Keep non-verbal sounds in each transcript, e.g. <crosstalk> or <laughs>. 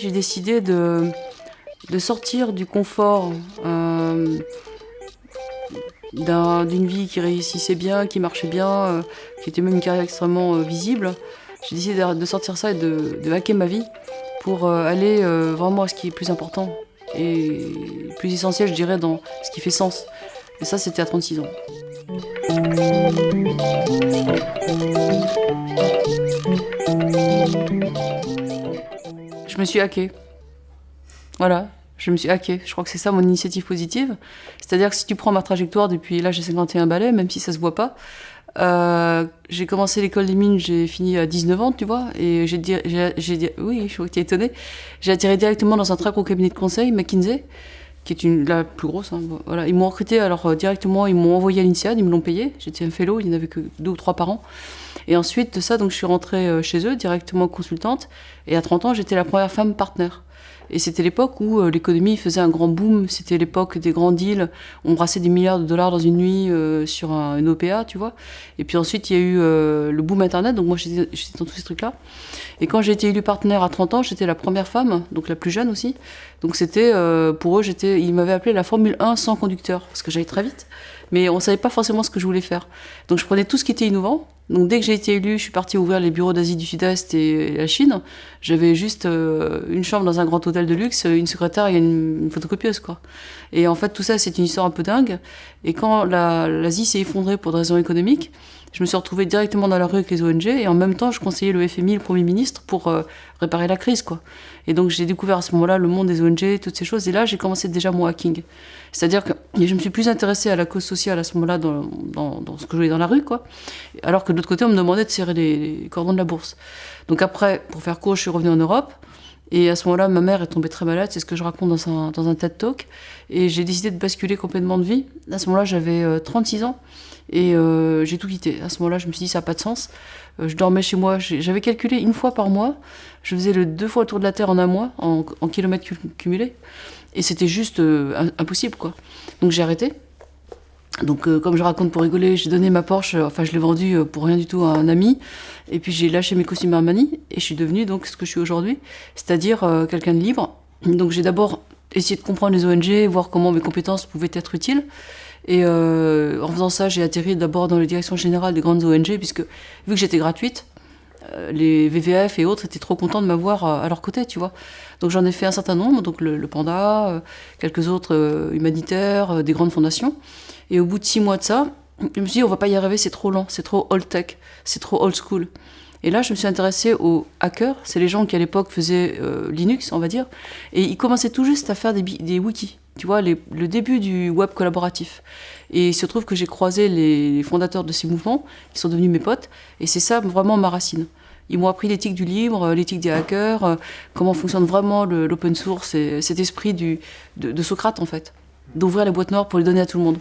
J'ai décidé de, de sortir du confort euh, d'une vie qui réussissait bien, qui marchait bien, euh, qui était même une carrière extrêmement euh, visible. J'ai décidé de, sortir ça et de, de hacker ma vie pour aller vraiment à ce qui est plus important et plus essentiel, je dirais, dans ce qui fait sens. Et ça, c'était à 36 ans. Je me suis hacké. Voilà, je me suis hacké. Je crois que c'est ça mon initiative positive. C'est-à-dire que si tu prends ma trajectoire depuis là, j'ai 51 balais, même si ça se voit pas. Euh, j'ai commencé l'école des mines, j'ai fini à 19 ans, tu vois, et j'ai dit, oui, je suis étonné. J'ai atterri directement dans un très gros cabinet de conseil, McKinsey, qui est une, la plus grosse. Hein, voilà. Ils m'ont recruté alors euh, directement, ils m'ont envoyé à l'INSEAD, ils me l'ont payé. J'étais un fellow, il n'y en avait que deux ou trois par an. Et ensuite de ça, donc, je suis rentrée euh, chez eux directement consultante. Et à 30 ans, j'étais la première femme partenaire. Et c'était l'époque où euh, l'économie faisait un grand boom. C'était l'époque des grands deals. On brassait des milliards de dollars dans une nuit sur un, une OPA, tu vois. Et puis ensuite, il y a eu le boom Internet. Donc moi, j'étais dans tous ces trucs-là. Et quand j'ai été élue partenaire à 30 ans, j'étais la première femme, donc la plus jeune aussi. Donc c'était, euh, pour eux, ils m'avaient appelé la Formule 1 sans conducteur, parce que j'allais très vite. Mais on savait pas forcément ce que je voulais faire. Donc je prenais tout ce qui était innovant. Donc dès que j'ai été élue, je suis partie ouvrir les bureaux d'Asie du Sud-Est et la Chine. J'avais juste euh, une chambre dans un grand hôtel de luxe, une secrétaire et une, photocopieuse, quoi. Et en fait, tout ça, c'est une histoire un peu dingue. Et quand l'Asie s'est effondrée pour des raisons économiques, je me suis retrouvée directement dans la rue avec les ONG et en même temps, je conseillais le FMI, le Premier ministre, pour euh, réparer la crise. quoi. Et donc, j'ai découvert à ce moment-là le monde des ONG, toutes ces choses. Et là, j'ai commencé déjà mon hacking. C'est-à-dire que je me suis plus intéressée à la cause sociale à ce moment-là dans, ce que je voyais dans la rue. quoi. Alors que de l'autre côté, on me demandait de serrer les, cordons de la bourse. Donc après, pour faire court, je suis revenue en Europe. Et à ce moment-là, ma mère est tombée très malade, c'est ce que je raconte dans un, dans un TED Talk. Et j'ai décidé de basculer complètement de vie. À ce moment-là, j'avais 36 euh, ans. Et euh, j'ai tout quitté. À ce moment-là, je me suis dit, ça n'a pas de sens. Euh, je dormais chez moi. J'avais calculé une fois par mois. Je faisais le deux fois le tour de la Terre en un mois, en, kilomètres cumulés. Et c'était juste euh, impossible, quoi. Donc j'ai arrêté. Donc, comme je raconte pour rigoler, j'ai donné ma Porsche, enfin, je l'ai vendue pour rien du tout à un ami. Et puis, j'ai lâché mes costumes Armani. Et je suis devenue donc ce que je suis aujourd'hui, c'est-à-dire quelqu'un de libre. Donc, j'ai d'abord essayé de comprendre les ONG, voir comment mes compétences pouvaient être utiles. Et euh, en faisant ça, j'ai atterri d'abord dans les directions générales des grandes ONG, puisque vu que j'étais gratuite, euh, les VVF et autres étaient trop contents de m'avoir à leur côté, tu vois. Donc j'en ai fait un certain nombre, donc le, Panda, euh, quelques autres humanitaires, des grandes fondations. Et au bout de six mois de ça, je me suis dit, on va pas y arriver, c'est trop lent, c'est trop old tech, c'est trop old school. Et là, je me suis intéressée aux hackers, c'est les gens qui à l'époque faisaient Linux, on va dire, et ils commençaient tout juste à faire des wikis tu vois, le début du web collaboratif. Et il se trouve que j'ai croisé les, fondateurs de ces mouvements, qui sont devenus mes potes, et c'est ça vraiment ma racine. Ils m'ont appris l'éthique du libre, l'éthique des hackers, euh, comment fonctionne vraiment l'open source, et cet esprit de, Socrate en fait, d'ouvrir les boîtes noires pour les donner à tout le monde.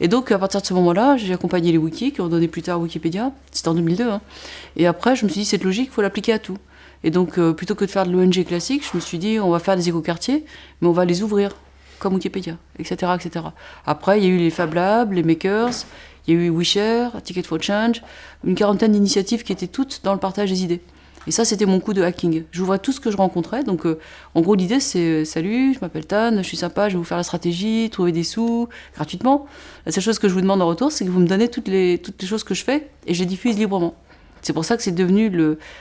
Et donc à partir de ce moment-là, j'ai accompagné les wikis qui ont donné plus tard Wikipédia, c'était en 2002. Hein. Et après, je me suis dit, cette logique, il faut l'appliquer à tout. Et donc, euh, plutôt que de faire de l'ONG classique, je me suis dit, on va faire des écoquartiers, mais on va les ouvrir comme Wikipédia, etc., etc. Après, il y a eu les Fab Labs, les Makers, il y a eu WeShare, Ticket for Change, une quarantaine d'initiatives qui étaient toutes dans le partage des idées. Et ça, c'était mon coup de hacking. J'ouvrais tout ce que je rencontrais. Donc, euh, en gros, l'idée, c'est euh, Salut, je m'appelle Tan, je suis sympa, je vais vous faire la stratégie, trouver des sous gratuitement. La seule chose que je vous demande en retour, c'est que vous me donnez toutes les, toutes les choses que je fais et je les diffuse librement. C'est pour ça que c'est devenu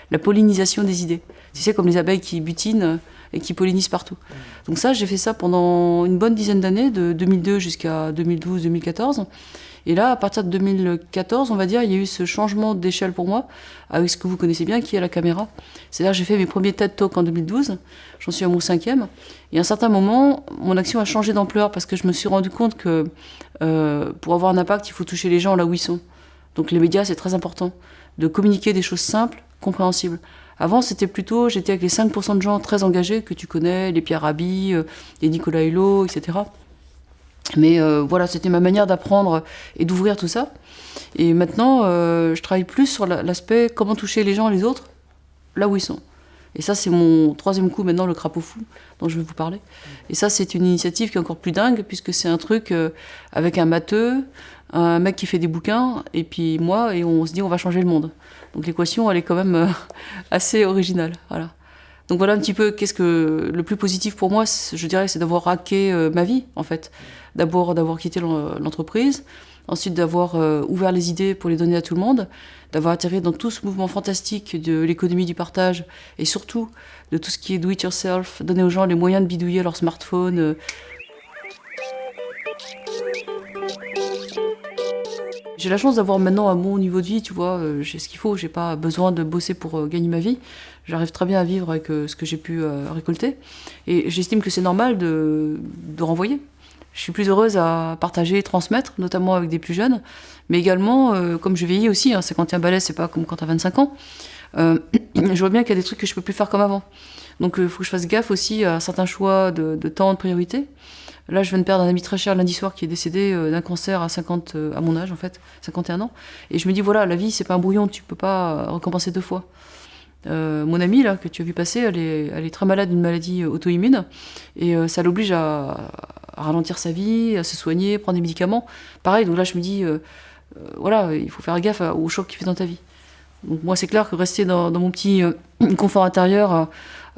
la pollinisation des idées. Tu sais, comme les abeilles qui butinent et qui pollinisent partout. Donc ça, j'ai fait ça pendant une bonne dizaine d'années, de 2002 jusqu'à 2012-2014. Et là, à partir de 2014, on va dire, il y a eu ce changement d'échelle pour moi, avec ce que vous connaissez bien, qui est la caméra. C'est-à-dire j'ai fait mes premiers TED Talks en 2012, j'en suis à mon cinquième, et à un certain moment, mon action a changé d'ampleur, parce que je me suis rendu compte que euh, pour avoir un impact, il faut toucher les gens là où ils sont. Donc les médias, c'est très important, de communiquer des choses simples, compréhensibles. Avant, c'était plutôt, j'étais avec les 5% de gens très engagés que tu connais, les Pierre Rabhi, euh, les Nicolas Hulot, etc. Mais euh, voilà, c'était ma manière d'apprendre et d'ouvrir tout ça. Et maintenant, euh, je travaille plus sur l'aspect comment toucher les gens et les autres là où ils sont. Et ça, c'est mon troisième coup maintenant, le crapaud fou, dont je vais vous parler. Et ça, c'est une initiative qui est encore plus dingue, puisque c'est un truc euh, avec un matheux, un mec qui fait des bouquins, et puis moi, et on se dit on va changer le monde. Donc l'équation, elle est quand même euh, <laughs> assez originale. Voilà. Donc voilà un petit peu qu'est-ce que le plus positif pour moi, je dirais, c'est d'avoir hacké euh, ma vie, en fait. D'abord d'avoir quitté l'entreprise, ensuite d'avoir ouvert les idées pour les donner à tout le monde, d'avoir atterri dans tout ce mouvement fantastique de l'économie du partage et surtout de tout ce qui est do it yourself, donner aux gens les moyens de bidouiller leur smartphone. Euh. J'ai la chance d'avoir maintenant un bon niveau de vie, tu vois, euh, j'ai ce qu'il faut, j'ai pas besoin de bosser pour euh, gagner ma vie. J'arrive très bien à vivre avec ce que j'ai pu récolter. Et j'estime que c'est normal de renvoyer. Je suis plus heureuse à partager, transmettre, notamment avec des plus jeunes, mais également, euh, comme je vieillis aussi, hein, 51 balais, c'est pas comme quand t'as 25 ans, euh, <clears throat> je vois bien qu'il y a des trucs que je peux plus faire comme avant. Donc il euh, faut que je fasse gaffe aussi à certains choix de, temps, de priorité. Là, je viens de perdre un ami très cher lundi soir qui est décédé d'un cancer à 50, à mon âge en fait, 51 ans. Et je me dis voilà, la vie c'est pas un brouillon, tu peux pas recompenser deux fois. mon amie là que tu as vu passer, elle est très malade d'une maladie auto-immune et ça l'oblige à, ralentir sa vie, à se soigner, prendre des médicaments. Pareil, donc là je me dis euh, voilà, il faut faire gaffe au choc qu'il fait dans ta vie. Donc moi, c'est clair que rester dans, mon petit euh, <clears throat> confort intérieur,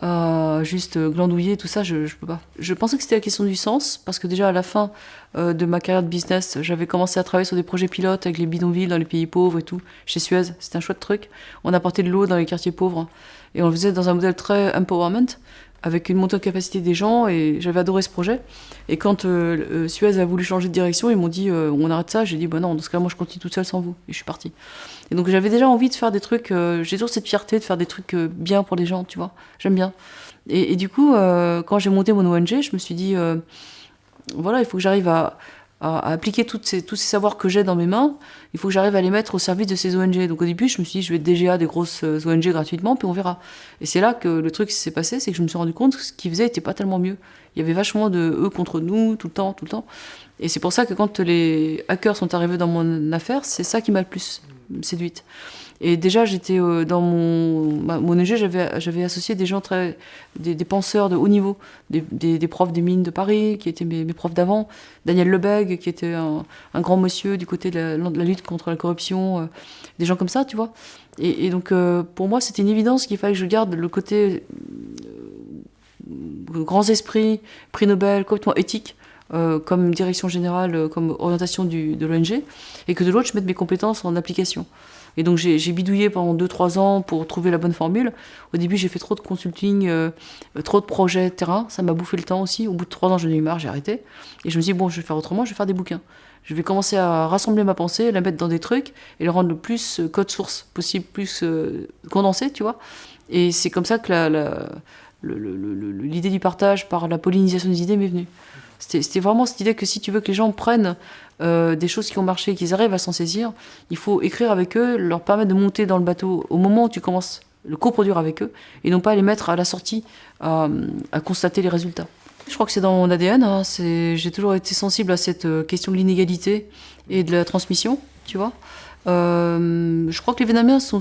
euh, juste glandouiller, tout ça, je, ne peux pas. Je pensais que c'était la question du sens, parce que déjà à la fin de ma carrière de business, j'avais commencé à travailler sur des projets pilotes avec les bidonvilles dans les pays pauvres et tout, chez Suez. C'était un chouette truc. On apportait de l'eau dans les quartiers pauvres, et on le faisait dans un modèle très empowerment avec une montée de capacité des gens et j'avais adoré ce projet. Et quand euh, euh, Suez a voulu changer de direction, ils m'ont dit euh, on arrête ça. J'ai dit bah non, dans ce cas moi je continue toute seule sans vous et je suis partie. Et donc j'avais déjà envie de faire des trucs, j'ai toujours cette fierté de faire des trucs bien pour les gens, tu vois. J'aime bien. Et, du coup, quand j'ai monté mon ONG, je me suis dit voilà, il faut que j'arrive à, à, appliquer toutes ces, tous ces savoirs que j'ai dans mes mains, il faut que j'arrive à les mettre au service de ces ONG. Donc au début, je me suis dit, je vais DGA des grosses euh, ONG gratuitement, puis on verra. Et c'est là que le truc s'est passé, c'est que je me suis rendu compte que ce qu'ils faisaient n'était pas tellement mieux. Il y avait vachement de eux contre nous, tout le temps, tout le temps. Et c'est pour ça que quand les hackers sont arrivés dans mon affaire, c'est ça qui m'a le plus séduite. Et déjà, j'étais euh, dans mon, mon ONG, j'avais associé des gens très, des, penseurs de haut niveau, des, profs des mines de Paris, qui étaient mes, profs d'avant, Daniel Lebeg, qui était un, grand monsieur du côté de la, lutte contre la corruption, euh, des gens comme ça, tu vois. Et, donc, euh, pour moi, c'était une évidence qu'il fallait que je garde le côté grands esprits, prix Nobel, complètement éthique, comme direction générale, comme orientation du, de l'ONG, et que de l'autre, je mette mes compétences en application. Et donc j'ai bidouillé pendant 2-3 ans pour trouver la bonne formule. Au début, j'ai fait trop de consulting, euh, trop de projets terrain. Ça m'a bouffé le temps aussi. Au bout de 3 ans, j'en ai eu marre, j'ai arrêté. Et je me suis dit, bon, je vais faire autrement, je vais faire des bouquins. Je vais commencer à rassembler ma pensée, la mettre dans des trucs et le rendre le plus euh, code source possible, plus euh, condensé, tu vois. Et c'est comme ça que l'idée du partage par la pollinisation des idées m'est venue. C'était vraiment cette idée que si tu veux que les gens prennent euh, des choses qui ont marché, qu'ils arrivent à s'en saisir, il faut écrire avec eux, leur permettre de monter dans le bateau au moment où tu commences le coproduire avec eux, et non pas les mettre à la sortie à, constater les résultats. Je crois que c'est dans mon ADN, hein, j'ai toujours été sensible à cette euh, question de l'inégalité et de la transmission, tu vois. Euh, je crois que les Vietnamiens sont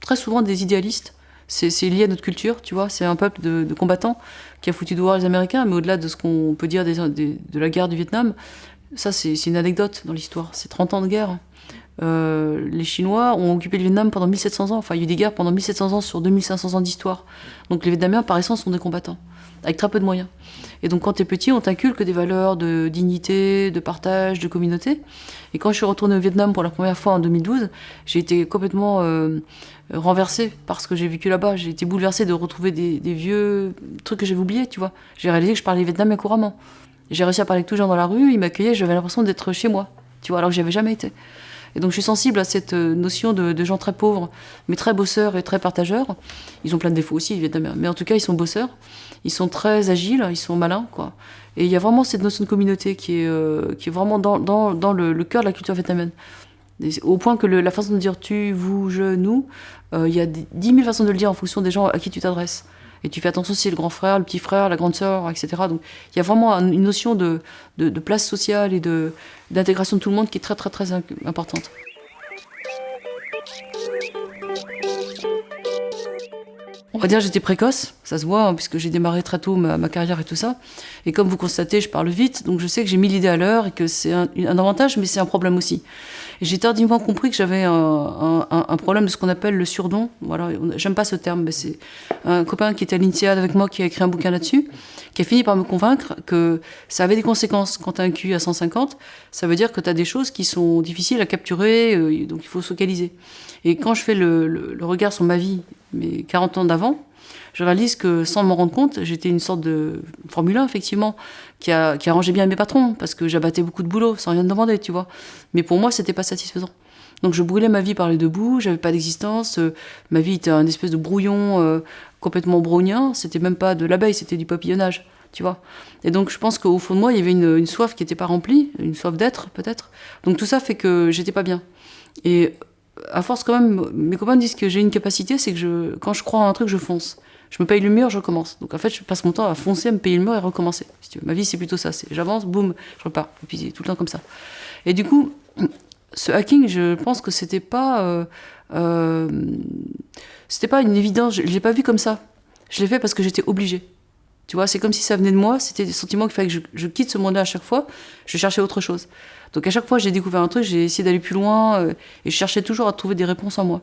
très souvent des idéalistes, c'est lié à notre culture, tu vois, c'est un peuple de, combattants qui a foutu dehors les Américains, mais au-delà de ce qu'on peut dire de la guerre du Vietnam, ça, c'est une anecdote dans l'histoire. C'est 30 ans de guerre. Euh, les Chinois ont occupé le Vietnam pendant 1700 ans. Enfin, il y a eu des guerres pendant 1700 ans sur 2500 ans d'histoire. Donc les Vietnamiens, par essence, sont des combattants, avec très peu de moyens. Et donc quand tu es petit, on t'inculque des valeurs de dignité, de partage, de communauté. Et quand je suis retournée au Vietnam pour la première fois en 2012, j'ai été complètement euh, renversée par ce que j'ai vécu là-bas. J'ai été bouleversée de retrouver des, des vieux trucs que j'avais oubliés, tu vois. J'ai réalisé que je parlais vietnamien couramment. J'ai réussi à parler avec tous les gens dans la rue, ils m'accueillaient, j'avais l'impression d'être chez moi, tu vois, alors que j'y avais jamais été. Et donc je suis sensible à cette euh, notion de, gens très pauvres, mais très bosseurs et très partageurs. Ils ont plein de défauts aussi, évidemment, mais en tout cas ils sont bosseurs, ils sont très agiles, ils sont malins, quoi. Et il y a vraiment cette notion de communauté qui est, euh, qui est vraiment dans, dans, dans le, cœur de la culture vietnamienne. Au point que la façon de dire tu, vous, je, nous, euh, il y a 10 000 façons de le dire en fonction des gens à qui tu t'adresses. Et tu fais attention si le grand frère, le petit frère, la grande sœur, etc. Donc il y a vraiment une notion de, de, place sociale et d'intégration de, de tout le monde qui est très très très importante. on va dire j'étais précoce, ça se voit, hein, puisque j'ai démarré très tôt ma, carrière et tout ça. Et comme vous constatez, je parle vite, donc je sais que j'ai mis l'idée à l'heure et que c'est un, avantage, mais c'est un problème aussi. J'ai tardivement compris que j'avais un, problème de ce qu'on appelle le surdon. Voilà, j'aime pas ce terme, mais c'est un copain qui était à l'INSEAD avec moi qui a écrit un bouquin là-dessus, qui a fini par me convaincre que ça avait des conséquences. Quand tu as un QI à 150, ça veut dire que tu as des choses qui sont difficiles à capturer, euh, donc il faut se focaliser. Et quand je fais le regard sur ma vie mes 40 ans d'avant, je réalise que sans m'en rendre compte, j'étais une sorte de Formule 1, effectivement, qui, a, arrangeait bien mes patrons, parce que j'abattais beaucoup de boulot sans rien demander, tu vois. Mais pour moi, c'était pas satisfaisant. Donc je brûlais ma vie par les deux bouts, j'avais pas d'existence, euh, ma vie était un espèce de brouillon euh, complètement brownien, c'était même pas de l'abeille, c'était du papillonnage, tu vois. Et donc je pense qu'au fond de moi, il y avait une, une soif qui n'était pas remplie, une soif d'être peut-être. Donc tout ça fait que j'étais pas bien. Et à force quand même, mes copains disent que j'ai une capacité, c'est que je, quand je crois en un truc, je fonce. Je me paye le mur, je recommence. Donc en fait, je passe mon temps à foncer, à me payer le mur et recommencer. Ma vie, c'est plutôt ça. J'avance, boum, je repars. Et puis tout le temps comme ça. Et du coup, ce hacking, je pense que c'était pas, euh, euh, c'était pas une évidence. Je, l'ai pas vu comme ça. Je l'ai fait parce que j'étais obligée. Tu vois, c'est comme si ça venait de moi. C'était des sentiments qu'il fallait que je, quitte ce monde-là à chaque fois. Je cherchais autre chose. Donc à chaque fois j'ai découvert un truc, j'ai essayé d'aller plus loin euh, et je cherchais toujours à trouver des réponses en moi.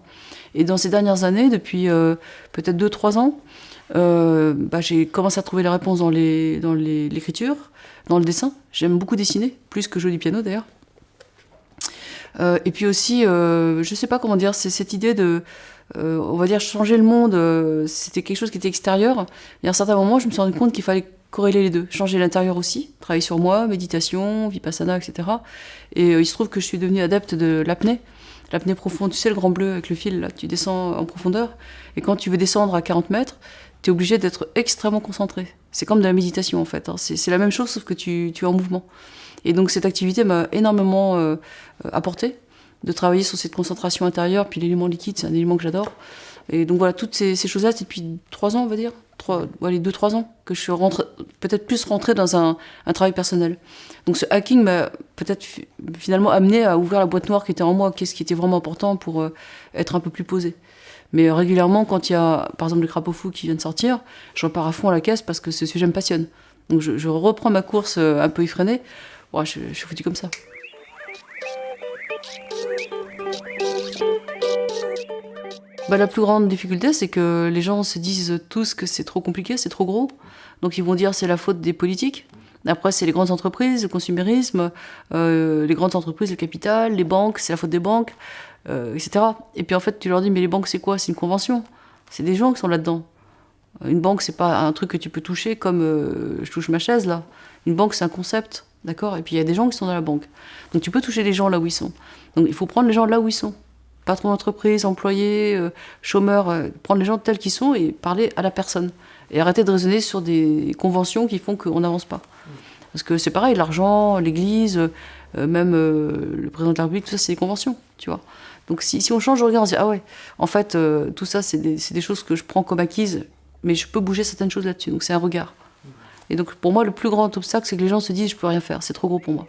Et dans ces dernières années, depuis euh, peut-être 2-3 ans, euh, bah, j'ai commencé à trouver les réponses dans l'écriture, dans, dans le dessin. J'aime beaucoup dessiner, plus que jouer du piano d'ailleurs. et puis aussi, je sais pas comment dire, c'est cette idée de, on va dire, changer le monde, c'était quelque chose qui était extérieur. Et à un certain moment, je me suis rendu compte qu'il fallait corréler les deux, changer l'intérieur aussi, travailler sur moi, méditation, vipassana, etc. Et euh, il se trouve que je suis devenue adepte de l'apnée, l'apnée profonde, tu sais le grand bleu avec le fil, là, tu descends en profondeur, et quand tu veux descendre à 40 mètres, tu es obligé d'être extrêmement concentré. C'est comme de la méditation en fait, hein. c'est la même chose sauf que tu, es en mouvement. Et donc cette activité m'a énormément euh, apporté, de travailler sur cette concentration intérieure, puis l'élément liquide, c'est un élément que j'adore. Et donc voilà, toutes ces, choses-là, c'est depuis trois ans, on va dire, trois, les deux, trois ans que je suis peut-être plus rentrée dans un, travail personnel. Donc ce hacking m'a peut-être finalement amené à ouvrir la boîte noire qui était en moi, qu'est-ce qui était vraiment important pour euh, être un peu plus posé. Mais régulièrement, quand il y a par exemple le crapaud fou qui vient de sortir, je repars à fond à la caisse parce que ce sujet me passionne. Donc je, reprends ma course euh, un peu effrénée. je, je suis foutu comme ça. Bah, la plus grande difficulté, c'est que les gens se disent tous que c'est trop compliqué, c'est trop gros. Donc ils vont dire c'est la faute des politiques. Après, c'est les grandes entreprises, le consumérisme, euh, les grandes entreprises, le capital, les banques, c'est la faute des banques, euh, etc. Et puis en fait, tu leur dis, mais les banques, c'est quoi? C'est une convention. C'est des gens qui sont là-dedans. Une banque, c'est pas un truc que tu peux toucher comme euh, je touche ma chaise là. Une banque, c'est un concept, d'accord? Et puis il y a des gens qui sont dans la banque. Donc tu peux toucher les gens là où ils sont. Donc il faut prendre les gens là où ils sont patron d'entreprise, employé, euh, chômeur, euh, prendre les gens tels qu'ils sont et parler à la personne. Et arrêter de raisonner sur des conventions qui font qu'on n'avance pas. Parce que c'est pareil, l'argent, l'église, euh, même le président de la République, tout ça, c'est des conventions, tu vois. Donc si, on change de regard, on se dit, ah ouais, en fait, tout ça, c'est des, choses que je prends comme acquises, mais je peux bouger certaines choses là-dessus. Donc c'est un regard. Et donc pour moi, le plus grand obstacle, c'est que les gens se disent, je peux rien faire, c'est trop gros pour moi.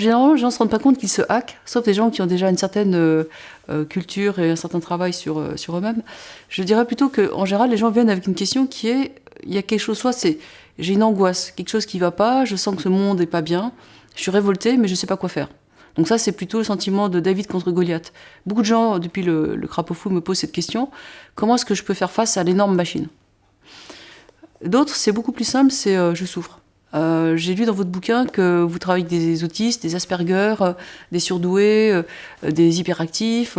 Généralement, les gens ne se rendent pas compte qu'ils se hackent, sauf des gens qui ont déjà une certaine euh, euh, culture et un certain travail sur, euh, sur eux-mêmes. Je dirais plutôt qu'en général, les gens viennent avec une question qui est il y a quelque chose, soit c'est j'ai une angoisse, quelque chose qui ne va pas, je sens que ce monde n'est pas bien, je suis révolté, mais je ne sais pas quoi faire. Donc ça, c'est plutôt le sentiment de David contre Goliath. Beaucoup de gens, depuis le, le crapaud fou, me posent cette question comment est-ce que je peux faire face à l'énorme machine? D'autres, c'est beaucoup plus simple, c'est je souffre. Euh, j'ai lu dans votre bouquin que vous travaillez avec des autistes, des Asperger, euh, des surdoués, euh, des hyperactifs,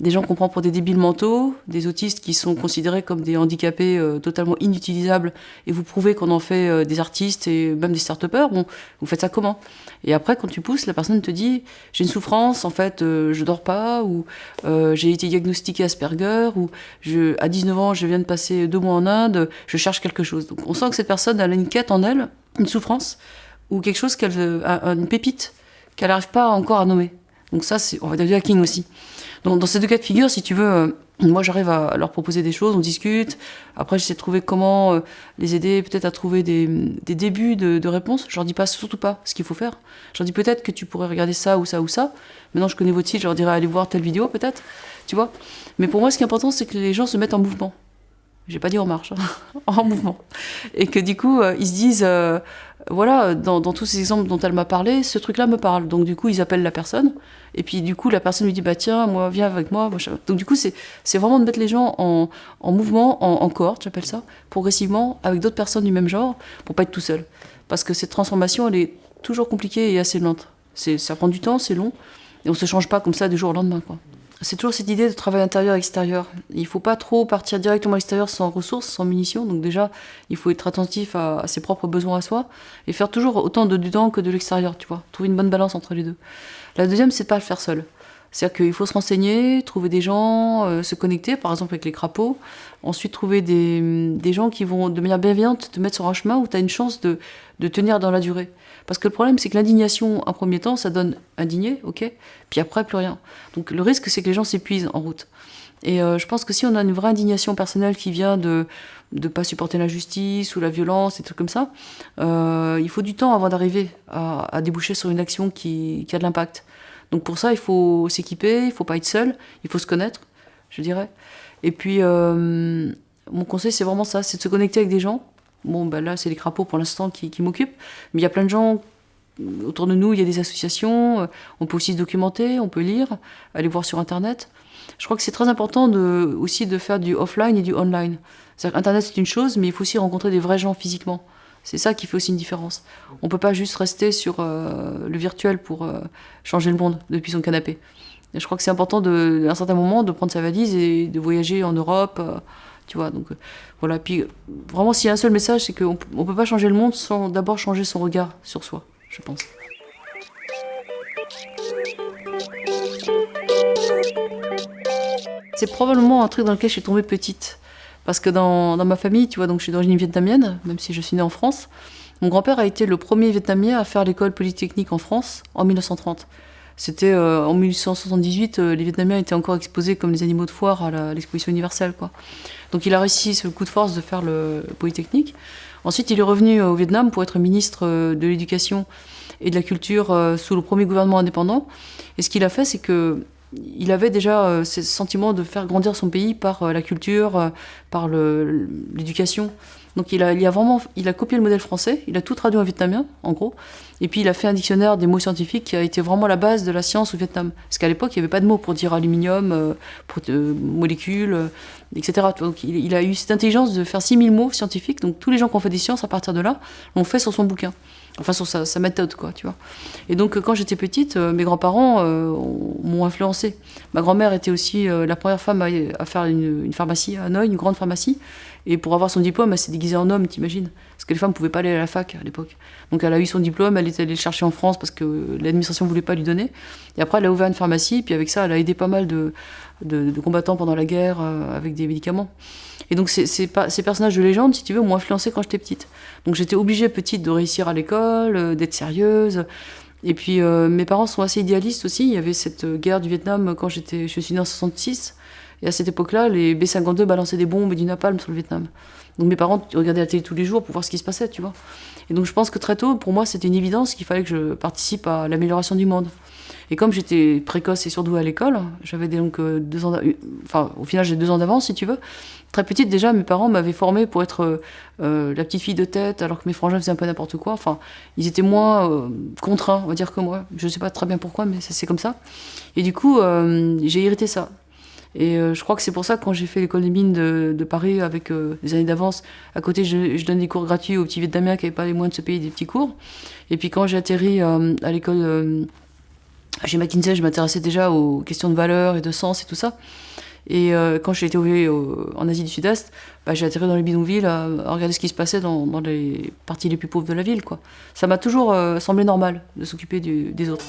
des gens qu'on prend pour des débiles mentaux, des autistes qui sont considérés comme des handicapés totalement inutilisables, et vous prouvez qu'on en fait des artistes et même des start-upers. Bon, vous faites ça comment? Et après, quand tu pousses, la personne te dit j'ai une souffrance, en fait, je dors pas, ou j'ai été diagnostiqué Asperger, ou à 19 ans, je viens de passer deux mois en Inde, je cherche quelque chose. Donc on sent que cette personne a une quête en elle une souffrance ou quelque chose qu'elle une pépite qu'elle n'arrive pas encore à nommer. Donc ça, c'est on va dire du hacking aussi. Donc dans ces deux cas de figure, si tu veux, Moi, j'arrive à leur proposer des choses, on discute. Après, j'essaie de trouver comment euh, les aider, peut-être à trouver des, débuts de, réponses. Je leur dis pas surtout pas ce qu'il faut faire. Je leur dis peut-être que tu pourrais regarder ça ou ça ou ça. Maintenant, je connais votre site, je leur dirais allez voir telle vidéo peut-être. Tu vois? Mais pour moi, ce qui est important, c'est que les gens se mettent en mouvement. J'ai pas dit en marche, hein. <laughs> en mouvement. Et que du coup, euh, ils se disent euh, voilà, dans, tous ces exemples dont elle m'a parlé, ce truc-là me parle. Donc du coup, ils appellent la personne, et puis du coup, la personne lui dit, bah tiens, moi, viens avec moi. Donc du coup, c'est vraiment de mettre les gens en, mouvement, en, en cohorte, j'appelle ça, progressivement, avec d'autres personnes du même genre, pour pas être tout seul. Parce que cette transformation, elle est toujours compliquée et assez lente. Ça prend du temps, c'est long, et on se change pas comme ça du jour au lendemain, quoi c'est toujours cette idée de travail intérieur-extérieur. Il ne faut pas trop partir directement à l'extérieur sans ressources, sans munitions. Donc déjà, il faut être attentif à, ses propres besoins à soi et faire toujours autant de dedans que de l'extérieur, tu vois. Trouver une bonne balance entre les deux. La deuxième, c'est pas le faire seul. C'est-à-dire qu'il faut se renseigner, trouver des gens, euh, se connecter, par exemple avec les crapauds. Ensuite, trouver des, gens qui vont, de manière bienveillante, te mettre sur un chemin où tu as une chance de, de tenir dans la durée. Parce que le problème, c'est que l'indignation, en premier temps, ça donne indigné, ok Puis après, plus rien. Donc le risque, c'est que les gens s'épuisent en route. Et euh, je pense que si on a une vraie indignation personnelle qui vient de ne pas supporter l'injustice ou la violence, et trucs comme ça, euh, il faut du temps avant d'arriver à, déboucher sur une action qui, a de l'impact. Donc pour ça, il faut s'équiper, il faut pas être seul, il faut se connaître, je dirais. Et puis, euh, mon conseil, c'est vraiment ça, c'est de se connecter avec des gens, Bon, ben là, c'est les crapauds pour l'instant qui, m'occupent. Mais il y a plein de gens autour de nous, il y a des associations. Euh, on peut aussi se documenter, on peut lire, aller voir sur Internet. Je crois que c'est très important aussi de faire du offline et du online. C'est-à-dire Internet, c'est une chose, mais il faut aussi rencontrer des vrais gens physiquement. C'est ça qui fait aussi une différence. On ne peut pas juste rester sur euh, le virtuel pour euh, changer le monde depuis son canapé. Et je crois que c'est important, à un certain moment, de prendre sa valise et de voyager en Europe. Tu vois, donc euh, voilà. Puis vraiment, s'il y a un seul message, c'est qu'on ne peut pas changer le monde sans d'abord changer son regard sur soi, je pense. C'est probablement un truc dans lequel je suis tombée petite. Parce que dans, ma famille, tu vois, donc je suis d'origine vietnamienne, même si je suis née en France. Mon grand-père a été le premier vietnamien à faire l'école polytechnique en France en 1930. C'était euh, en 1878, euh, les Vietnamiens étaient encore exposés comme les animaux de foire à l'exposition universelle. Quoi. Donc il a réussi ce coup de force de faire le, Polytechnique. Ensuite, il est revenu euh, au Vietnam pour être ministre de l'Éducation et de la Culture sous le premier gouvernement indépendant. Et ce qu'il a fait, c'est que il avait déjà ce sentiment de faire grandir son pays par la culture, par l'éducation. Donc il a, il a vraiment, il a copié le modèle français, il a tout traduit en vietnamien, en gros, et puis il a fait un dictionnaire des mots scientifiques qui a été vraiment la base de la science au Vietnam. Parce qu'à l'époque, il n'y avait pas de mots pour dire aluminium, euh, pour, euh, molécules, euh, etc. Donc il, il, a eu cette intelligence de faire 6000 mots scientifiques, donc tous les gens qui ont fait des sciences à partir de là l'ont fait sur son bouquin. Enfin, sur sa, méthode, quoi, tu vois. Et donc, quand j'étais petite, mes grands-parents m'ont influencé. Ma grand-mère était aussi la première femme à, faire une, pharmacie à Hanoï, une grande pharmacie. Et pour avoir son diplôme, elle s'est déguisée en homme, t'imagines Parce que les femmes ne pouvaient pas aller à la fac à l'époque. Donc elle a eu son diplôme, elle est allée le chercher en France parce que l'administration ne voulait pas lui donner. Et après, elle a ouvert une pharmacie, puis avec ça, elle a aidé pas mal de, combattants pendant la guerre euh, avec des médicaments. Et donc ces, ces, personnages de légende, si tu veux, m'ont influencé quand j'étais petite. Donc j'étais obligée petite de réussir à l'école, euh, d'être sérieuse. Et puis euh, mes parents sont assez idéalistes aussi. Il y avait cette guerre du Vietnam quand j'étais, je suis née en 66. Et à cette époque-là, les B-52 balançaient des bombes et du napalm sur le Vietnam. Donc mes parents regardaient la télé tous les jours pour voir ce qui se passait, tu vois. Et donc je pense que très tôt, pour moi, c'était une évidence qu'il fallait que je participe à l'amélioration du monde. Et comme j'étais précoce et surdouée à l'école, j'avais donc euh, deux ans, enfin au final j'ai deux ans d'avance si tu veux. Très petite déjà, mes parents m'avaient formée pour être euh, la petite fille de tête, alors que mes frangins faisaient un peu n'importe quoi. Enfin, ils étaient moins euh, contraints, on va dire que moi. Je ne sais pas très bien pourquoi, mais c'est comme ça. Et du coup, j'ai hérité ça. Et euh, je crois que c'est pour ça que quand j'ai fait l'école des mines de, Paris avec euh, des années d'avance, à côté je, donne des cours gratuits aux petits Vietnamiens qui n'avaient pas les moyens de se payer des petits cours. Et puis quand j'ai atterri euh, à l'école ah, chez McKinsey, je m'intéressais déjà aux questions de valeur et de sens et tout ça. Et euh, quand j'ai été en Asie du Sud-Est, bah, j'ai atterri dans les bidonvilles à, regarder ce qui se passait dans, les parties les plus pauvres de la ville. Ça m'a toujours euh, semblé normal de s'occuper des autres.